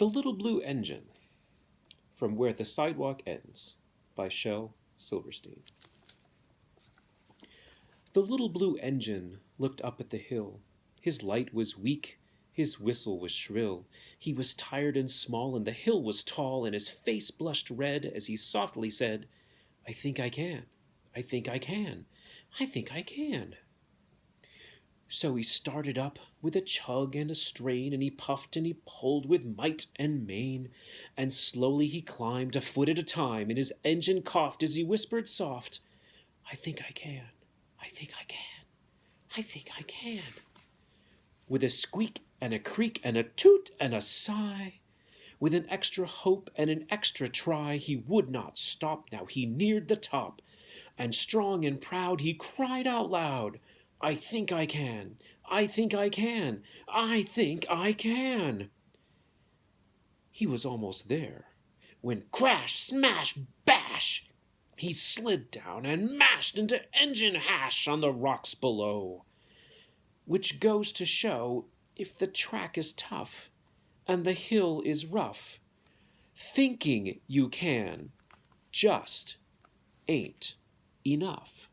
The Little Blue Engine From Where the Sidewalk Ends by Shel Silverstein The little blue engine looked up at the hill. His light was weak, his whistle was shrill. He was tired and small, and the hill was tall, And his face blushed red as he softly said, "I think I can, I think I can, I think I can." So he started up with a chug and a strain, And he puffed and he pulled with might and main, And slowly he climbed, a foot at a time, And his engine coughed as he whispered soft, "I think I can, I think I can, I think I can." With a squeak and a creak and a toot and a sigh, With an extra hope and an extra try, He would not stop now he neared the top, And strong and proud he cried out loud. I think I can, I think I can, I think I can. He was almost there, when crash, smash, bash! He slid down and mashed into engine hash on the rocks below. Which goes to show, if the track is tough, and the hill is rough, thinking you can just ain't enough.